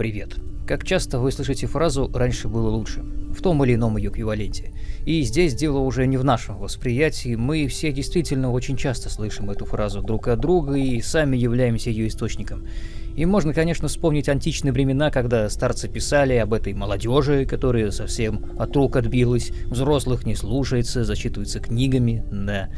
Привет. Как часто вы слышите фразу «раньше было лучше» в том или ином ее эквиваленте. И здесь дело уже не в нашем восприятии, мы все действительно очень часто слышим эту фразу друг от друга и сами являемся ее источником. И можно, конечно, вспомнить античные времена, когда старцы писали об этой молодежи, которая совсем от рук отбилась, взрослых не слушается, зачитывается книгами, да.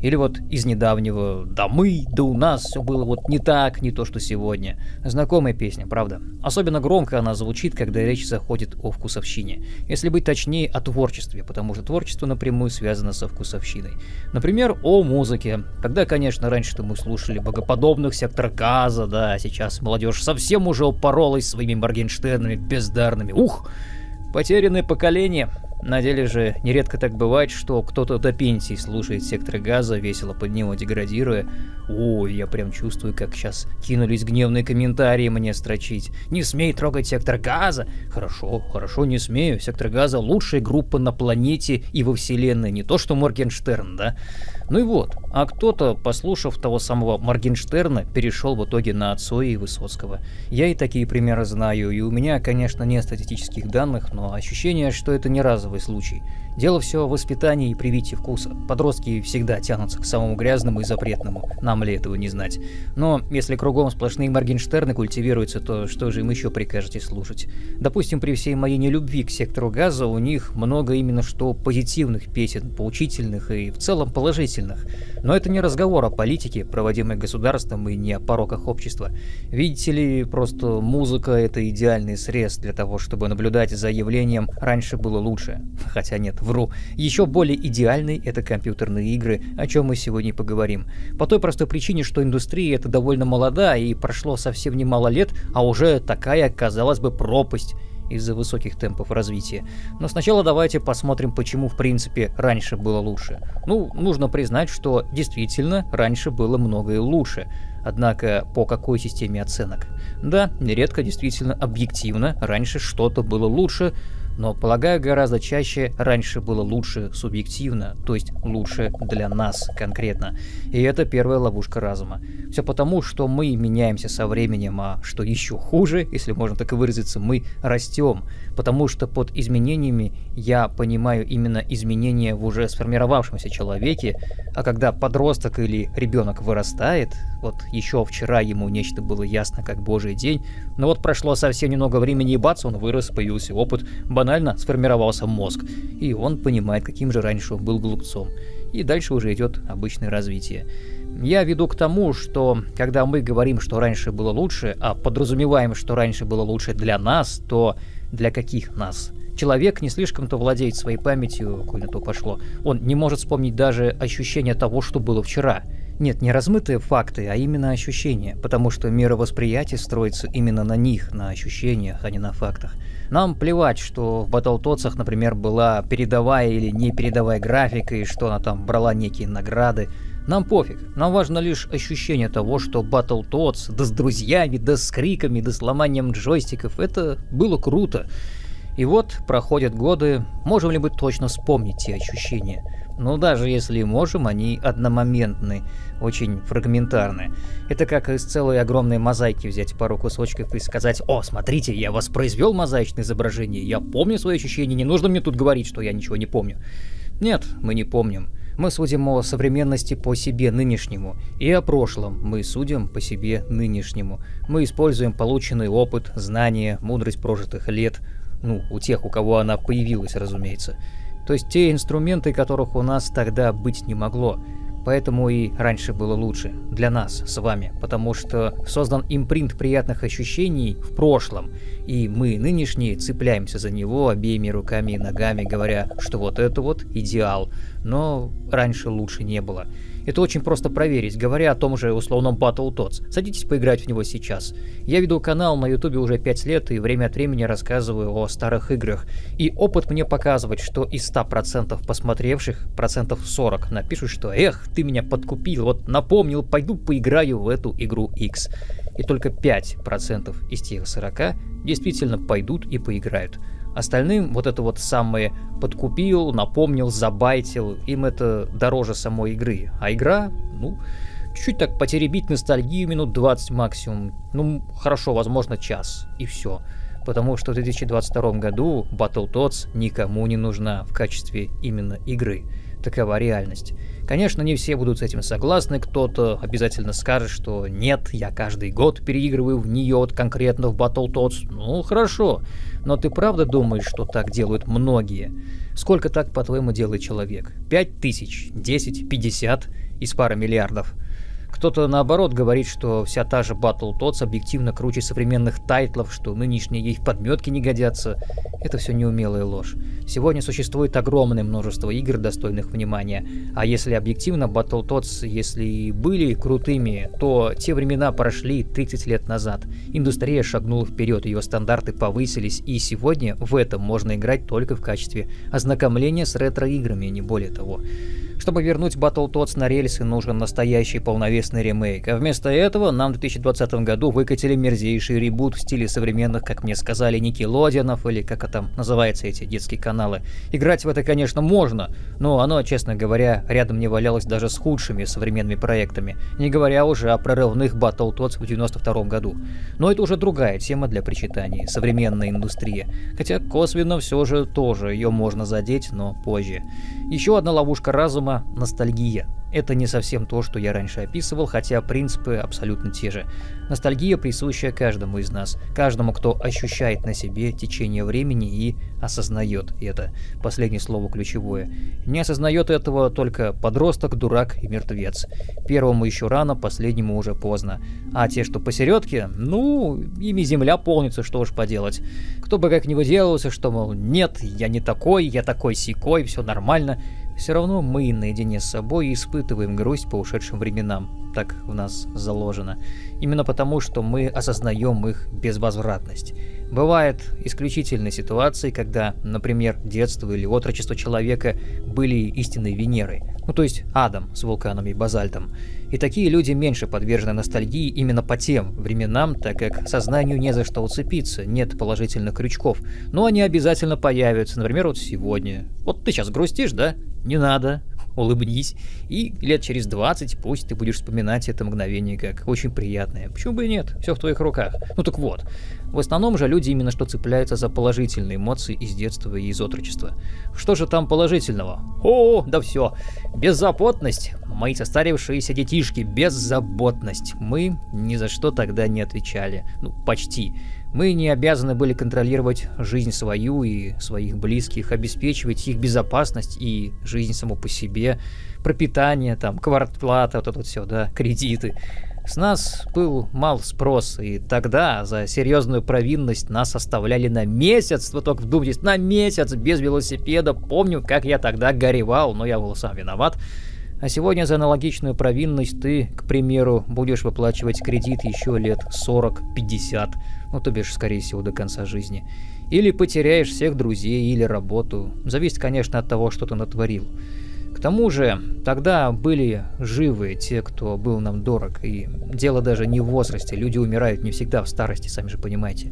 Или вот из недавнего «Да мы, да у нас все было вот не так, не то что сегодня». Знакомая песня, правда? Особенно громко она звучит, когда речь заходит о вкусовщине. Если быть точнее, о творчестве, потому что творчество напрямую связано со вкусовщиной. Например, о музыке. Тогда, конечно, раньше-то мы слушали богоподобных сектор газа, да, а сейчас молодежь совсем уже упоролась своими Моргенштернами бездарными. Ух! Потерянное поколение. На деле же нередко так бывает, что кто-то до пенсии слушает сектор газа, весело под него деградируя. Ой, я прям чувствую, как сейчас кинулись гневные комментарии мне строчить. Не смей трогать сектор газа! Хорошо, хорошо, не смею. Сектор газа лучшая группа на планете и во вселенной, не то что Моргенштерн, да? Ну и вот, а кто-то, послушав того самого Моргенштерна, перешел в итоге на Цоя и Высоцкого. Я и такие примеры знаю, и у меня, конечно, нет статистических данных, но ощущение, что это не разовый случай. Дело все в воспитании и привитии вкуса. Подростки всегда тянутся к самому грязному и запретному, нам ли этого не знать. Но если кругом сплошные Моргенштерны культивируются, то что же им еще прикажете слушать? Допустим, при всей моей нелюбви к сектору газа у них много именно что позитивных песен, поучительных и в целом положительных. Но это не разговор о политике, проводимой государством, и не о пороках общества. Видите ли, просто музыка — это идеальный срез для того, чтобы наблюдать за явлением «раньше было лучше». Хотя нет, вру. Еще более идеальный — это компьютерные игры, о чем мы сегодня поговорим. По той простой причине, что индустрия это довольно молода, и прошло совсем немало лет, а уже такая, казалось бы, пропасть из-за высоких темпов развития. Но сначала давайте посмотрим, почему в принципе раньше было лучше. Ну, нужно признать, что действительно раньше было многое лучше. Однако по какой системе оценок? Да, нередко действительно объективно раньше что-то было лучше, но, полагаю, гораздо чаще раньше было лучше субъективно, то есть лучше для нас конкретно. И это первая ловушка разума. Все потому, что мы меняемся со временем, а что еще хуже, если можно так и выразиться, мы растем. Потому что под изменениями я понимаю именно изменения в уже сформировавшемся человеке, а когда подросток или ребенок вырастает, вот еще вчера ему нечто было ясно как божий день, но вот прошло совсем немного времени и бац, он вырос, появился опыт, банально сформировался мозг, и он понимает, каким же раньше он был глупцом. И дальше уже идет обычное развитие. Я веду к тому, что когда мы говорим, что раньше было лучше, а подразумеваем, что раньше было лучше для нас, то для каких нас? Человек не слишком-то владеет своей памятью, коль на то пошло. Он не может вспомнить даже ощущение того, что было вчера. Нет, не размытые факты, а именно ощущения, потому что мировосприятие строится именно на них, на ощущениях, а не на фактах. Нам плевать, что в Battletoads, например, была передовая или не передовая графика, и что она там брала некие награды. Нам пофиг, нам важно лишь ощущение того, что Battletoads, да с друзьями, да с криками, да с ломанием джойстиков, это было круто. И вот проходят годы, можем ли мы точно вспомнить те ощущения? Но даже если можем, они одномоментны, очень фрагментарны. Это как из целой огромной мозаики взять пару кусочков и сказать «О, смотрите, я воспроизвел мозаичное изображение, я помню свои ощущения, не нужно мне тут говорить, что я ничего не помню». Нет, мы не помним. Мы судим о современности по себе нынешнему, и о прошлом мы судим по себе нынешнему. Мы используем полученный опыт, знания, мудрость прожитых лет, ну, у тех, у кого она появилась, разумеется. То есть те инструменты, которых у нас тогда быть не могло. Поэтому и раньше было лучше. Для нас с вами. Потому что создан импринт приятных ощущений в прошлом. И мы нынешние цепляемся за него обеими руками и ногами, говоря, что вот это вот идеал. Но раньше лучше не было. Это очень просто проверить, говоря о том же условном Battletoads. Садитесь поиграть в него сейчас. Я веду канал на ютубе уже 5 лет и время от времени рассказываю о старых играх. И опыт мне показывает, что из 100% посмотревших, процентов 40 напишут, что «Эх, ты меня подкупил, вот напомнил, пойду поиграю в эту игру X». И только 5% из тех 40 действительно пойдут и поиграют. Остальным вот это вот самое подкупил, напомнил, забайтил, им это дороже самой игры. А игра, ну, чуть-чуть так потеребить ностальгию минут 20 максимум. Ну, хорошо, возможно, час. И все. Потому что в 2022 году Battletoads никому не нужна в качестве именно игры. Такова реальность. Конечно, не все будут с этим согласны, кто-то обязательно скажет, что нет, я каждый год переигрываю в нее вот конкретно в Battletoads. Ну, хорошо. Но ты правда думаешь, что так делают многие? Сколько так, по-твоему, делает человек? Пять тысяч? Десять? Пятьдесят? Из пары миллиардов? Кто-то наоборот говорит, что вся та же Battletoads объективно круче современных тайтлов, что нынешние ей подметки не годятся. Это все неумелая ложь. Сегодня существует огромное множество игр, достойных внимания. А если объективно, Battletoads, если и были крутыми, то те времена прошли 30 лет назад. Индустрия шагнула вперед, ее стандарты повысились, и сегодня в этом можно играть только в качестве ознакомления с ретро-играми, не более того. Чтобы вернуть Battletoads на рельсы, нужен настоящий полновесный ремейк, а вместо этого нам в 2020 году выкатили мерзейший ребут в стиле современных, как мне сказали, Никелодианов или как это там называется эти детские каналы. Играть в это, конечно, можно, но оно, честно говоря, рядом не валялось даже с худшими современными проектами, не говоря уже о прорывных Battletoads в 92 году. Но это уже другая тема для причитаний, современная индустрия. Хотя косвенно все же тоже ее можно задеть, но позже. Еще одна ловушка разума – ностальгия. Это не совсем то, что я раньше описывал, хотя принципы абсолютно те же. Ностальгия присущая каждому из нас, каждому, кто ощущает на себе течение времени и осознает это. Последнее слово ключевое. Не осознает этого только подросток, дурак и мертвец. Первому еще рано, последнему уже поздно. А те, что посередке, ну, ими земля полнится, что уж поделать. Кто бы как ни выделывался, что, мол, нет, я не такой, я такой сикой, все нормально – все равно мы наедине с собой испытываем грусть по ушедшим временам. Так в нас заложено. Именно потому, что мы осознаем их безвозвратность. Бывают исключительные ситуации, когда, например, детство или отрочество человека были истинной Венерой, ну то есть адом с вулканами и базальтом. И такие люди меньше подвержены ностальгии именно по тем временам, так как сознанию не за что уцепиться, нет положительных крючков. Но они обязательно появятся, например, вот сегодня. Вот ты сейчас грустишь, да? Не надо, улыбнись, и лет через 20 пусть ты будешь вспоминать это мгновение как очень приятное. Почему бы и нет? Все в твоих руках. Ну так вот, в основном же люди именно что цепляются за положительные эмоции из детства и из отрочества. Что же там положительного? О, да все. Беззаботность. Мои состарившиеся детишки, беззаботность. Мы ни за что тогда не отвечали. Ну, почти. Мы не обязаны были контролировать жизнь свою и своих близких, обеспечивать их безопасность и жизнь саму по себе, пропитание, там, квартплата, вот это вот все, да, кредиты. С нас был мал спрос, и тогда за серьезную провинность нас оставляли на месяц, вы только вдумайтесь, на месяц без велосипеда. Помню, как я тогда горевал, но я был сам виноват. А сегодня за аналогичную провинность ты, к примеру, будешь выплачивать кредит еще лет 40-50 ну то бишь, скорее всего, до конца жизни. Или потеряешь всех друзей, или работу. Зависит, конечно, от того, что ты натворил. К тому же, тогда были живы те, кто был нам дорог, и дело даже не в возрасте, люди умирают не всегда в старости, сами же понимаете.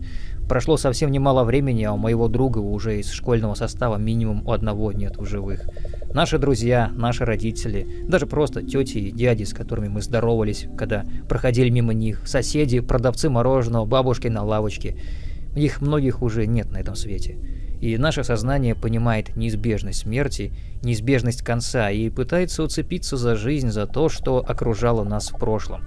Прошло совсем немало времени, а у моего друга уже из школьного состава минимум у одного нет в живых. Наши друзья, наши родители, даже просто тети и дяди, с которыми мы здоровались, когда проходили мимо них, соседи, продавцы мороженого, бабушки на лавочке. Их многих уже нет на этом свете. И наше сознание понимает неизбежность смерти, неизбежность конца и пытается уцепиться за жизнь, за то, что окружало нас в прошлом.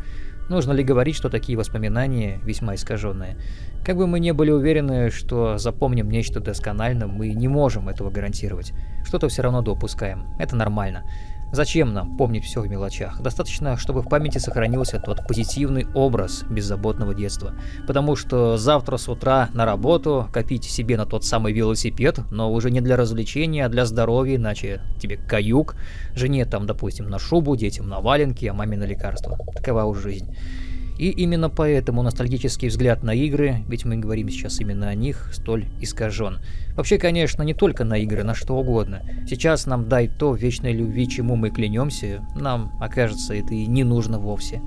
Нужно ли говорить, что такие воспоминания весьма искаженные? Как бы мы не были уверены, что запомним нечто досконально, мы не можем этого гарантировать. Что-то все равно допускаем. Это нормально. Зачем нам помнить все в мелочах? Достаточно, чтобы в памяти сохранился тот позитивный образ беззаботного детства. Потому что завтра с утра на работу копить себе на тот самый велосипед, но уже не для развлечения, а для здоровья, иначе тебе каюк, жене там, допустим, на шубу, детям на валенки, а маме на лекарства. Такова уж жизнь. И именно поэтому ностальгический взгляд на игры, ведь мы говорим сейчас именно о них, столь искажен. Вообще, конечно, не только на игры, на что угодно. Сейчас нам дай то вечной любви, чему мы клянемся, нам окажется это и не нужно вовсе.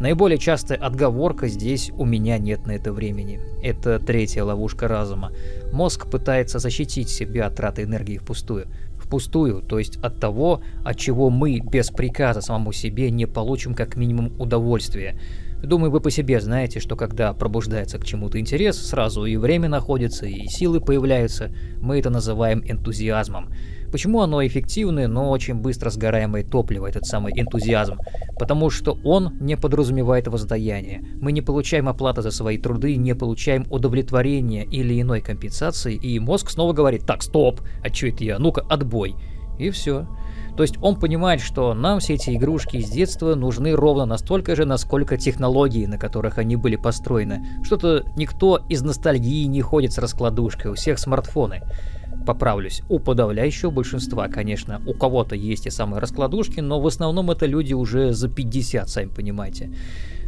Наиболее частая отговорка здесь «у меня нет на это времени». Это третья ловушка разума. Мозг пытается защитить себя от траты энергии впустую. впустую, то есть от того, от чего мы без приказа самому себе не получим как минимум удовольствие. Думаю, вы по себе знаете, что когда пробуждается к чему-то интерес, сразу и время находится, и силы появляются. Мы это называем энтузиазмом. Почему оно эффективное, но очень быстро сгораемое топливо, этот самый энтузиазм? Потому что он не подразумевает воздаяние. Мы не получаем оплаты за свои труды, не получаем удовлетворения или иной компенсации, и мозг снова говорит «Так, стоп, а что это я? Ну-ка, отбой». И все. То есть он понимает, что нам все эти игрушки из детства нужны ровно настолько же, насколько технологии, на которых они были построены. Что-то никто из ностальгии не ходит с раскладушкой, у всех смартфоны поправлюсь, у подавляющего большинства, конечно, у кого-то есть и самые раскладушки, но в основном это люди уже за 50, сами понимаете.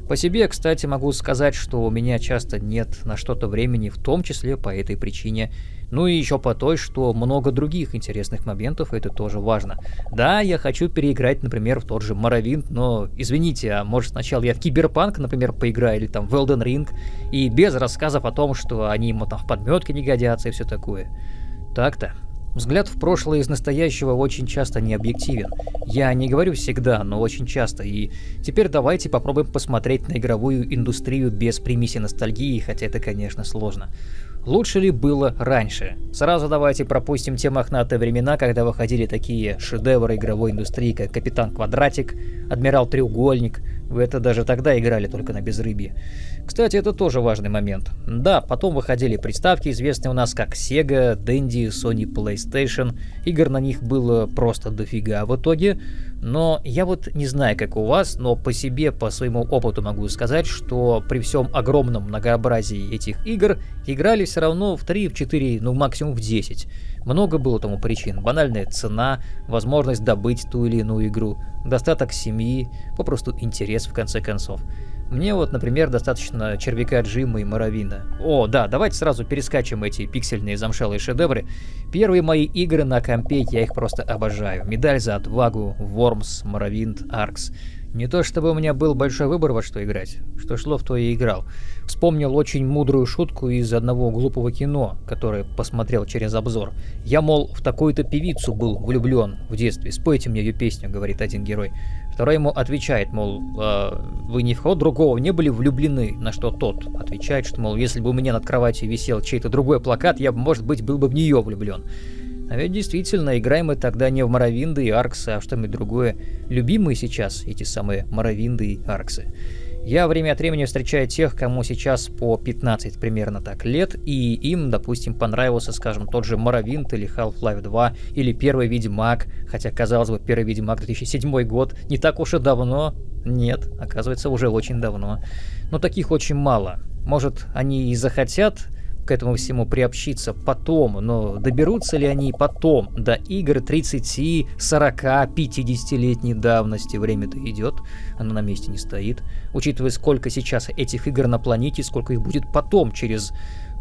По себе, кстати, могу сказать, что у меня часто нет на что-то времени, в том числе по этой причине. Ну и еще по той, что много других интересных моментов, это тоже важно. Да, я хочу переиграть, например, в тот же Моровинт, но, извините, а может сначала я в Киберпанк, например, поиграю, или там в Elden Ring, и без рассказов о том, что они ему там в подметке не годятся и все такое. Так-то. Взгляд в прошлое из настоящего очень часто не объективен. Я не говорю всегда, но очень часто. И теперь давайте попробуем посмотреть на игровую индустрию без примеси ностальгии, хотя это, конечно, сложно. Лучше ли было раньше? Сразу давайте пропустим те мохнатые времена, когда выходили такие шедевры игровой индустрии, как Капитан Квадратик, Адмирал Треугольник. Вы это даже тогда играли только на безрыбье. Кстати, это тоже важный момент. Да, потом выходили приставки, известные у нас как Sega, Dendy, Sony PlayStation. Игр на них было просто дофига в итоге. Но я вот не знаю, как у вас, но по себе, по своему опыту могу сказать, что при всем огромном многообразии этих игр играли все равно в 3, в 4, ну максимум в 10. Много было тому причин. Банальная цена, возможность добыть ту или иную игру, достаток семьи, попросту интерес в конце концов. Мне вот, например, достаточно червяка Джима и Моровина. О, да, давайте сразу перескачем эти пиксельные замшелые шедевры. Первые мои игры на компе, я их просто обожаю. Медаль за отвагу, Вормс, Моровинд, Аркс. Не то чтобы у меня был большой выбор во что играть. Что шло, в то и играл. Вспомнил очень мудрую шутку из одного глупого кино, которое посмотрел через обзор. Я, мол, в такую-то певицу был влюблен в детстве. Спойте мне ее песню, говорит один герой. Второй ему отвечает, мол, э, вы ни в кого другого не были влюблены, на что тот отвечает, что, мол, если бы у меня над кроватью висел чей-то другой плакат, я бы, может быть, был бы в нее влюблен. А ведь действительно, играем мы тогда не в Моровинды и Арксы, а в что-нибудь другое. Любимые сейчас эти самые Моровинды и Арксы. Я время от времени встречаю тех, кому сейчас по 15 примерно так лет, и им, допустим, понравился, скажем, тот же Моровинт или Half-Life 2, или Первый Ведьмак, хотя, казалось бы, Первый Ведьмак 2007 год, не так уж и давно. Нет, оказывается, уже очень давно. Но таких очень мало. Может, они и захотят к этому всему приобщиться потом, но доберутся ли они потом до игр 30, 40, 50-летней давности? Время-то идет, оно на месте не стоит. Учитывая, сколько сейчас этих игр на планете, сколько их будет потом, через,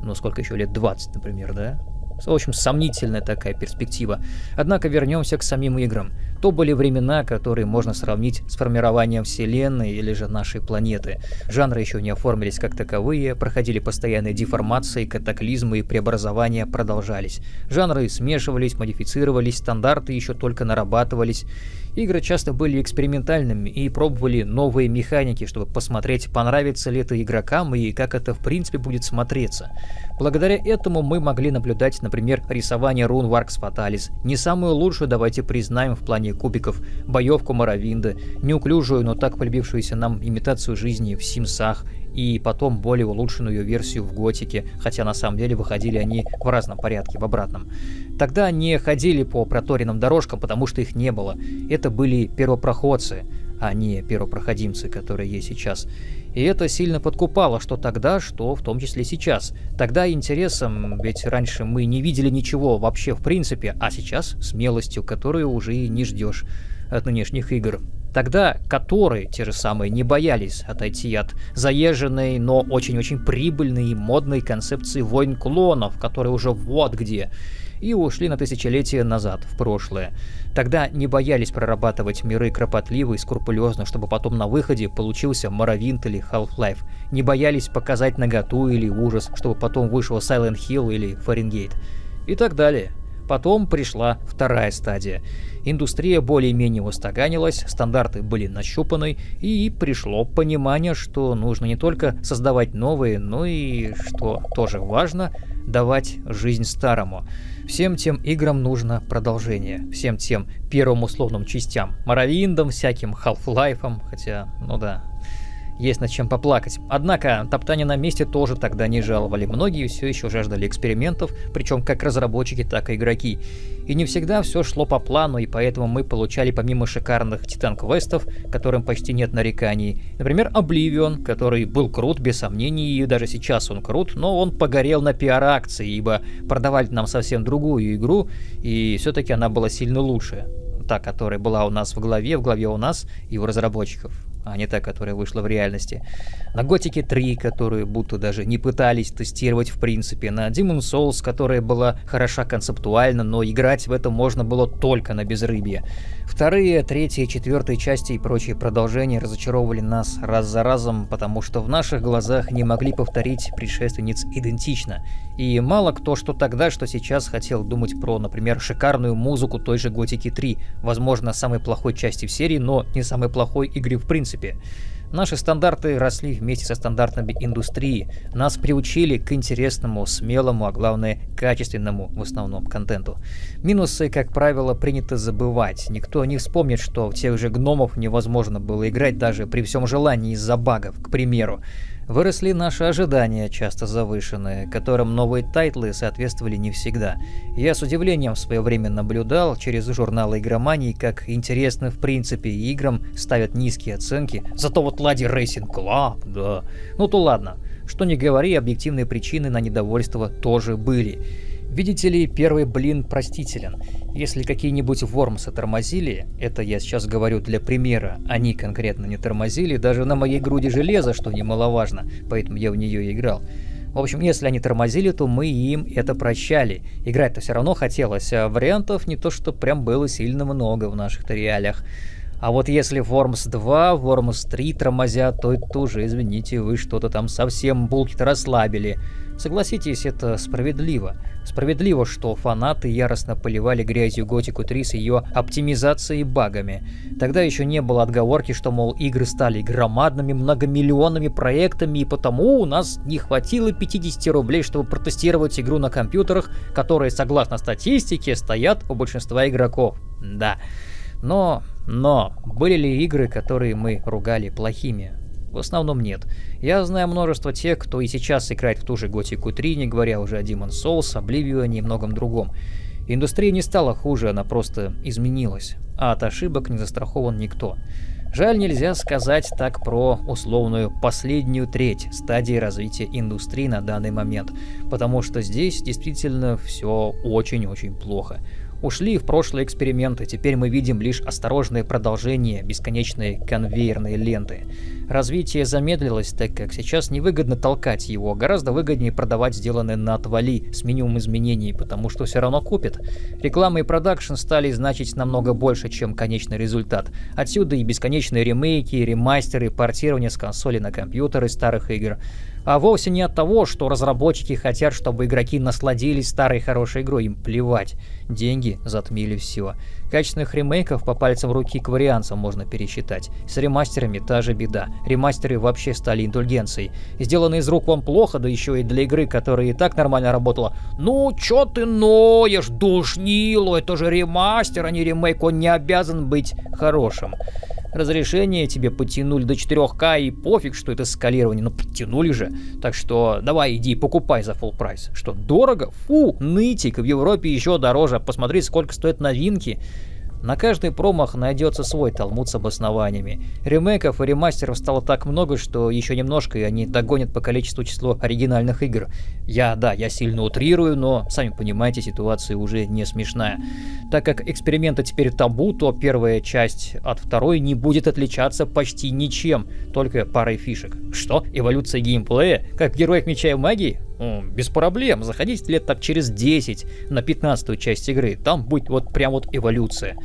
ну, сколько еще лет, 20, например, да? В общем, сомнительная такая перспектива. Однако вернемся к самим играм. То были времена, которые можно сравнить с формированием Вселенной или же нашей планеты. Жанры еще не оформились как таковые, проходили постоянные деформации, катаклизмы и преобразования продолжались. Жанры смешивались, модифицировались, стандарты еще только нарабатывались. Игры часто были экспериментальными и пробовали новые механики, чтобы посмотреть, понравится ли это игрокам и как это в принципе будет смотреться. Благодаря этому мы могли наблюдать, например, рисование рун Варкс Фаталис, не самую лучшую, давайте признаем, в плане кубиков, боевку Моровинда, неуклюжую, но так полюбившуюся нам имитацию жизни в Симсах, и потом более улучшенную версию в Готике, хотя на самом деле выходили они в разном порядке, в обратном. Тогда не ходили по проторенным дорожкам, потому что их не было. Это были первопроходцы, а не первопроходимцы, которые есть сейчас. И это сильно подкупало, что тогда, что в том числе сейчас. Тогда интересом, ведь раньше мы не видели ничего вообще в принципе, а сейчас смелостью, которую уже и не ждешь от нынешних игр. Тогда которые, те же самые, не боялись отойти от заезженной, но очень-очень прибыльной и модной концепции войн клонов, которые уже вот где, и ушли на тысячелетия назад, в прошлое. Тогда не боялись прорабатывать миры кропотливо и скрупулезно, чтобы потом на выходе получился Моровинт или Half-Life. Не боялись показать наготу или ужас, чтобы потом вышел Silent Hill или Фаренгейт. И так далее. Потом пришла вторая стадия. Индустрия более-менее устаканилась, стандарты были нащупаны, и пришло понимание, что нужно не только создавать новые, но и, что тоже важно, давать жизнь старому. Всем тем играм нужно продолжение. Всем тем первым условным частям. Моровиндам, всяким Half-Life, хотя, ну да, есть над чем поплакать. Однако, топтание на месте тоже тогда не жаловали. Многие все еще жаждали экспериментов, причем как разработчики, так и игроки. И не всегда все шло по плану, и поэтому мы получали помимо шикарных Титан-квестов, которым почти нет нареканий, например, Oblivion, который был крут, без сомнений, и даже сейчас он крут, но он погорел на пиар-акции, ибо продавали нам совсем другую игру, и все-таки она была сильно лучше. Та, которая была у нас в голове, в голове у нас и у разработчиков а не та, которая вышла в реальности. На Готике 3, которую будто даже не пытались тестировать в принципе. На Demon Souls, которая была хороша концептуально, но играть в это можно было только на безрыбье. Вторые, третьи, четвертые части и прочие продолжения разочаровывали нас раз за разом, потому что в наших глазах не могли повторить предшественниц идентично. И мало кто что тогда, что сейчас хотел думать про, например, шикарную музыку той же Готики 3, возможно, самой плохой части в серии, но не самой плохой игры в принципе. Наши стандарты росли вместе со стандартами индустрии. Нас приучили к интересному, смелому, а главное, качественному в основном контенту. Минусы, как правило, принято забывать. Никто не вспомнит, что в тех же гномов невозможно было играть даже при всем желании из-за багов, к примеру. Выросли наши ожидания, часто завышенные, которым новые тайтлы соответствовали не всегда. Я с удивлением в свое время наблюдал через журналы игромании, как интересно в принципе играм ставят низкие оценки, зато вот Ладе Racing Club, да. Ну то ладно, что не говори, объективные причины на недовольство тоже были. Видите ли, первый блин простителен. Если какие-нибудь вормсы тормозили, это я сейчас говорю для примера, они конкретно не тормозили, даже на моей груди железа, что немаловажно, поэтому я в нее играл. В общем, если они тормозили, то мы им это прощали. Играть-то все равно хотелось, а вариантов не то что прям было сильно много в наших-то реалиях. А вот если Worms 2, Worms 3 тормозят, то это уже, извините, вы что-то там совсем булки-то расслабили. Согласитесь, это справедливо. Справедливо, что фанаты яростно поливали грязью Готику 3 с ее оптимизацией багами. Тогда еще не было отговорки, что, мол, игры стали громадными многомиллионными проектами, и потому у нас не хватило 50 рублей, чтобы протестировать игру на компьютерах, которые, согласно статистике, стоят у большинства игроков. Да. Но, но, были ли игры, которые мы ругали плохими? В основном нет. Я знаю множество тех, кто и сейчас играет в ту же Готику 3, не говоря уже о Demon Souls, Oblivion и многом другом. Индустрия не стала хуже, она просто изменилась, а от ошибок не застрахован никто. Жаль, нельзя сказать так про условную последнюю треть стадии развития индустрии на данный момент, потому что здесь действительно все очень-очень плохо. Ушли в прошлые эксперименты, теперь мы видим лишь осторожное продолжение бесконечной конвейерной ленты. Развитие замедлилось, так как сейчас невыгодно толкать его, гораздо выгоднее продавать сделанное на отвали с минимум изменений, потому что все равно купят. Реклама и продакшн стали значить намного больше, чем конечный результат. Отсюда и бесконечные ремейки, ремастеры, портирование с консоли на компьютеры старых игр а вовсе не от того, что разработчики хотят, чтобы игроки насладились старой хорошей игрой, им плевать. Деньги затмили все. Качественных ремейков по пальцам руки к вариантам можно пересчитать. С ремастерами та же беда. Ремастеры вообще стали индульгенцией. Сделанные из рук вам плохо, да еще и для игры, которая и так нормально работала. Ну, чё ты ноешь, душнило, это же ремастер, а не ремейк, он не обязан быть хорошим. Разрешение тебе потянули до 4К и пофиг, что это скалирование, но подтянули же. Так что давай иди покупай за full прайс. Что, дорого? Фу, нытик, в Европе еще дороже. Посмотри, сколько стоят новинки. На каждый промах найдется свой талмуд с обоснованиями. Ремейков и ремастеров стало так много, что еще немножко и они догонят по количеству число оригинальных игр. Я, да, я сильно утрирую, но, сами понимаете, ситуация уже не смешная. Так как эксперименты теперь табу, то первая часть от второй не будет отличаться почти ничем, только парой фишек. Что? Эволюция геймплея? Как в Героях Меча и Магии? Без проблем, заходите лет так через 10 на 15 часть игры, там будет вот прям вот эволюция.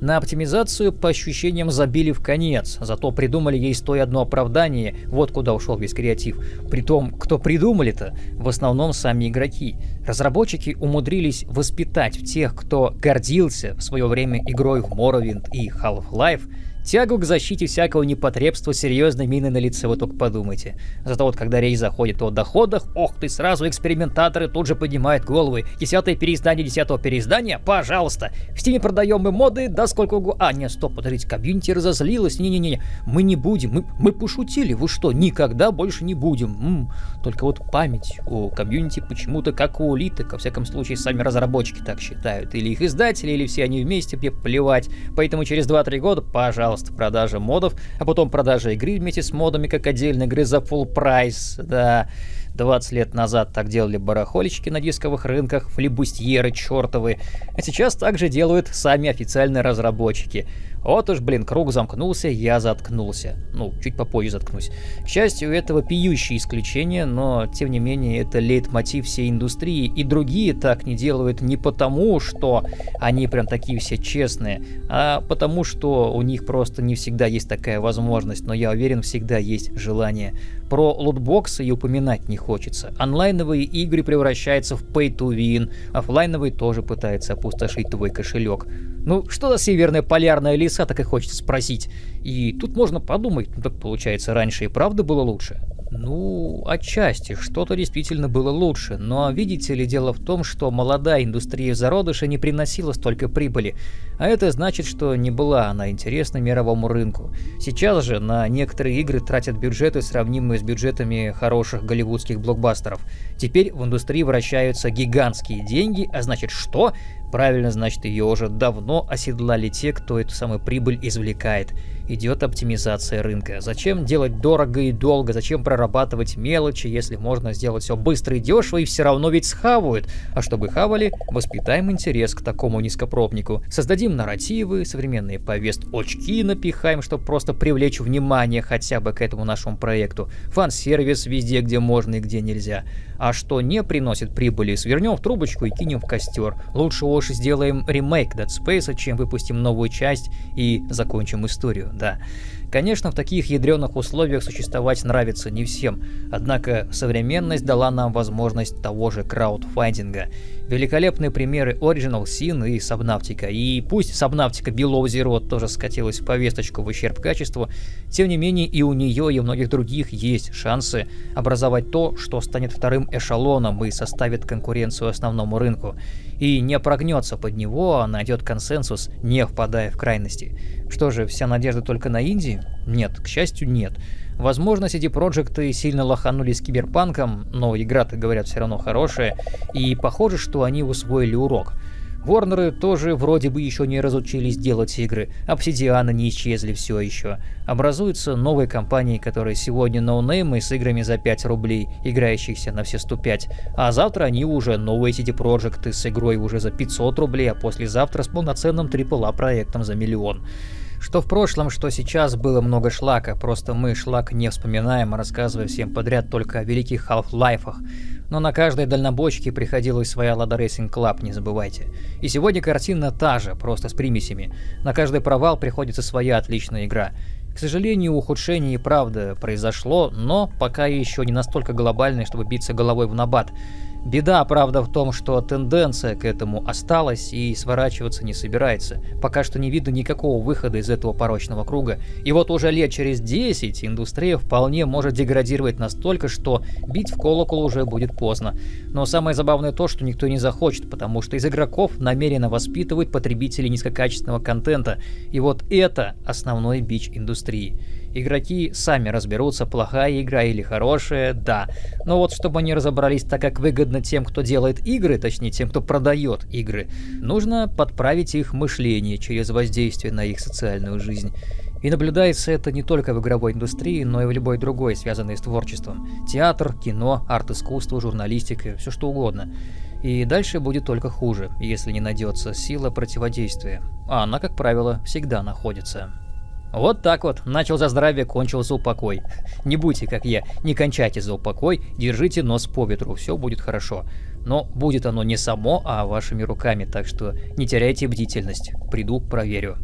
На оптимизацию по ощущениям забили в конец, зато придумали ей сто и одно оправдание, вот куда ушел весь креатив. Притом, кто придумали-то? В основном сами игроки. Разработчики умудрились воспитать в тех, кто гордился в свое время игрой в Morrowind и Half-Life, Тягу к защите всякого непотребства серьезной мины на лице, вы только подумайте. Зато вот когда речь заходит о доходах, ох ты, сразу экспериментаторы тут же поднимают головы. Десятое переиздание десятого переиздания? Пожалуйста. В Steam е продаем мы моды, да сколько угодно. А, нет, стоп, подождите, комьюнити разозлилась. Не-не-не, мы не будем, мы, мы пошутили, вы что, никогда больше не будем. М-м. Только вот память о комьюнити почему-то как у улиток, во всяком случае, сами разработчики так считают. Или их издатели, или все они вместе, мне плевать. Поэтому через 2-3 года, пожалуйста, пожалуйста, продажа модов, а потом продажа игры вместе с модами, как отдельной игры за full прайс, да. 20 лет назад так делали барахольщики на дисковых рынках, флибустьеры чертовы, а сейчас также делают сами официальные разработчики. Вот уж, блин, круг замкнулся, я заткнулся. Ну, чуть попозже заткнусь. К счастью, этого пьющие исключения, но, тем не менее, это лейтмотив всей индустрии, и другие так не делают не потому, что они прям такие все честные, а потому, что у них просто не всегда есть такая возможность, но я уверен, всегда есть желание. Про лутбоксы и упоминать не хочется. Онлайновые игры превращаются в pay to win, офлайновые тоже пытаются опустошить твой кошелек. Ну, что за северная полярная лиса, так и хочется спросить. И тут можно подумать, ну так получается, раньше и правда было лучше. Ну, отчасти, что-то действительно было лучше, но видите ли, дело в том, что молодая индустрия зародыша не приносила столько прибыли, а это значит, что не была она интересна мировому рынку. Сейчас же на некоторые игры тратят бюджеты, сравнимые с бюджетами хороших голливудских блокбастеров. Теперь в индустрии вращаются гигантские деньги, а значит что? Правильно, значит, ее уже давно оседлали те, кто эту самую прибыль извлекает. Идет оптимизация рынка. Зачем делать дорого и долго? Зачем прорабатывать мелочи, если можно сделать все быстро и дешево, и все равно ведь схавают? А чтобы хавали, воспитаем интерес к такому низкопробнику. Создадим нарративы, современные повесточки напихаем, чтобы просто привлечь внимание хотя бы к этому нашему проекту. Фан-сервис везде, где можно и где нельзя. А что не приносит прибыли, свернем в трубочку и кинем в костер. Лучше уж сделаем ремейк Dead Space, чем выпустим новую часть и закончим историю, да. Конечно, в таких ядреных условиях существовать нравится не всем, однако современность дала нам возможность того же краудфандинга. Великолепные примеры Original Sin и Subnautica, и пусть Subnautica Below Zero тоже скатилась в повесточку в ущерб качеству, тем не менее и у нее и у многих других есть шансы образовать то, что станет вторым эшелоном и составит конкуренцию основному рынку и не прогнется под него, а найдет консенсус, не впадая в крайности. Что же, вся надежда только на Индии? Нет, к счастью, нет. Возможно, CD Projekt сильно лоханули с киберпанком, но игра-то, говорят, все равно хорошая, и похоже, что они усвоили урок – Ворнеры тоже вроде бы еще не разучились делать игры, обсидианы не исчезли все еще. Образуются новые компании, которые сегодня ноунеймы с играми за 5 рублей, играющихся на все 105, а завтра они уже новые CD Projekt с игрой уже за 500 рублей, а послезавтра с полноценным AAA проектом за миллион. Что в прошлом, что сейчас было много шлака, просто мы шлак не вспоминаем, рассказывая всем подряд только о великих Half-Life'ах. Но на каждой дальнобойке приходилась своя Lada Racing Club, не забывайте. И сегодня картина та же, просто с примесями. На каждый провал приходится своя отличная игра. К сожалению, ухудшение и правда произошло, но пока еще не настолько глобальное, чтобы биться головой в набат. Беда, правда, в том, что тенденция к этому осталась и сворачиваться не собирается. Пока что не видно никакого выхода из этого порочного круга. И вот уже лет через 10 индустрия вполне может деградировать настолько, что бить в колокол уже будет поздно. Но самое забавное то, что никто не захочет, потому что из игроков намеренно воспитывают потребителей низкокачественного контента. И вот это основной бич индустрии. Игроки сами разберутся, плохая игра или хорошая, да. Но вот чтобы они разобрались так, как выгодно тем, кто делает игры, точнее тем, кто продает игры, нужно подправить их мышление через воздействие на их социальную жизнь. И наблюдается это не только в игровой индустрии, но и в любой другой, связанной с творчеством. Театр, кино, арт-искусство, журналистика, все что угодно. И дальше будет только хуже, если не найдется сила противодействия. А она, как правило, всегда находится. Вот так вот, начал за здравие, кончился за упокой. Не будьте как я, не кончайте за упокой, держите нос по ветру, все будет хорошо. Но будет оно не само, а вашими руками, так что не теряйте бдительность. Приду, проверю.